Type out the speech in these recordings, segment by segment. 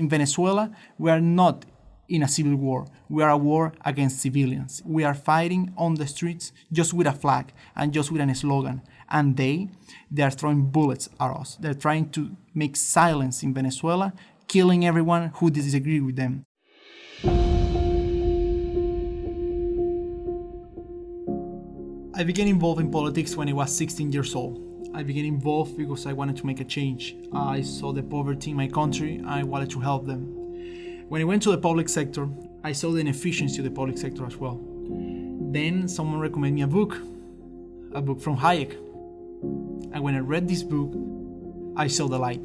In Venezuela, we are not in a civil war. We are a war against civilians. We are fighting on the streets just with a flag and just with a slogan. And they, they are throwing bullets at us. They're trying to make silence in Venezuela, killing everyone who disagrees with them. I began involved in politics when I was 16 years old. I began involved because I wanted to make a change. I saw the poverty in my country. I wanted to help them. When I went to the public sector, I saw the inefficiency of the public sector as well. Then someone recommended me a book, a book from Hayek. And when I read this book, I saw the light.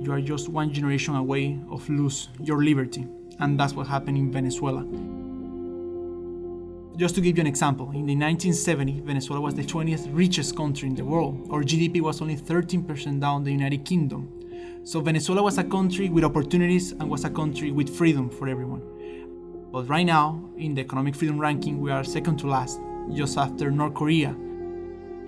You are just one generation away of lose your liberty, and that's what happened in Venezuela. Just to give you an example, in the 1970s, Venezuela was the 20th richest country in the world. Our GDP was only 13% down the United Kingdom. So Venezuela was a country with opportunities and was a country with freedom for everyone. But right now, in the economic freedom ranking, we are second to last, just after North Korea.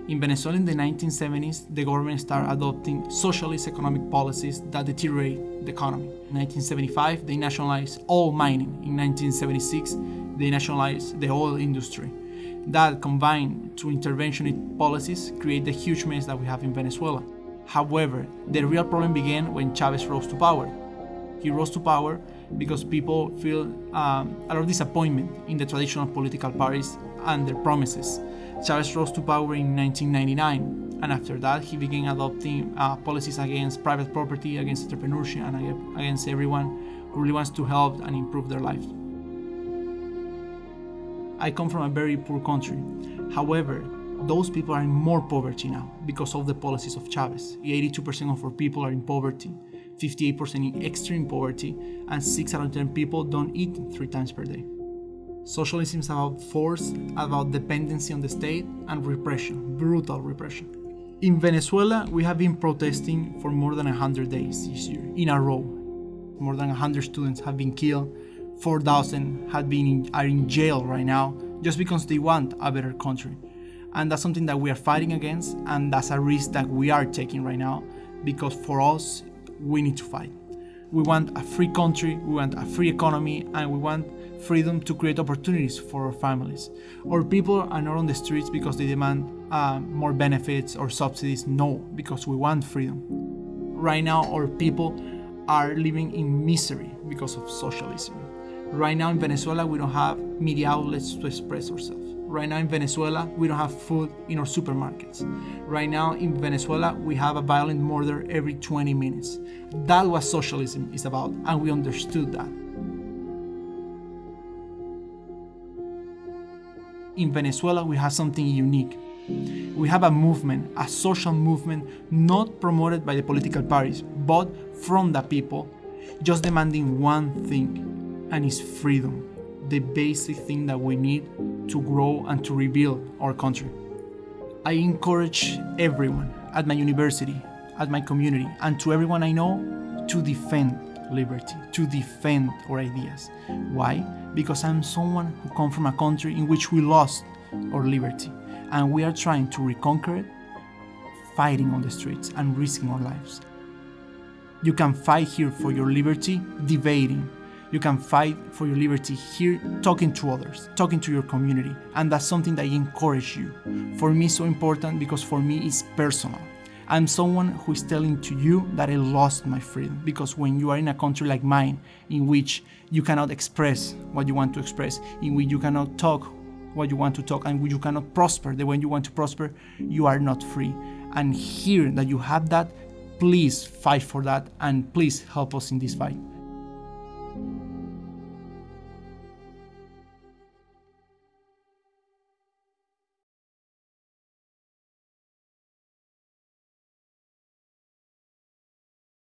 In Venezuela in the 1970s, the government started adopting socialist economic policies that deteriorate the economy. In 1975, they nationalized all mining. In 1976, they nationalized the oil industry. That combined to interventionist policies create the huge mess that we have in Venezuela. However, the real problem began when Chavez rose to power. He rose to power because people feel um, a lot of disappointment in the traditional political parties and their promises. Chavez rose to power in 1999, and after that, he began adopting uh, policies against private property, against entrepreneurship, and against everyone who really wants to help and improve their life. I come from a very poor country. However, those people are in more poverty now because of the policies of Chavez. 82% of our people are in poverty, 58% in extreme poverty, and 6 out of 10 people don't eat three times per day. Socialism is about force, about dependency on the state, and repression, brutal repression. In Venezuela, we have been protesting for more than 100 days this year, in a row. More than 100 students have been killed, 4,000 have been in, are in jail right now, just because they want a better country. And that's something that we are fighting against, and that's a risk that we are taking right now, because for us, we need to fight. We want a free country, we want a free economy, and we want freedom to create opportunities for our families. Our people are not on the streets because they demand uh, more benefits or subsidies. No, because we want freedom. Right now, our people are living in misery because of socialism. Right now in Venezuela, we don't have media outlets to express ourselves. Right now in Venezuela, we don't have food in our supermarkets. Right now in Venezuela, we have a violent murder every 20 minutes. That what socialism is about, and we understood that. In Venezuela, we have something unique. We have a movement, a social movement, not promoted by the political parties, but from the people, just demanding one thing, and it's freedom, the basic thing that we need to grow and to rebuild our country. I encourage everyone at my university, at my community, and to everyone I know to defend liberty, to defend our ideas. Why? Because I'm someone who comes from a country in which we lost our liberty, and we are trying to reconquer it, fighting on the streets and risking our lives. You can fight here for your liberty, debating. You can fight for your liberty here, talking to others, talking to your community, and that's something that I encourage you. For me, so important because for me, it's personal. I'm someone who is telling to you that I lost my freedom because when you are in a country like mine, in which you cannot express what you want to express, in which you cannot talk what you want to talk, and you cannot prosper the way you want to prosper, you are not free. And here that you have that, please fight for that and please help us in this fight.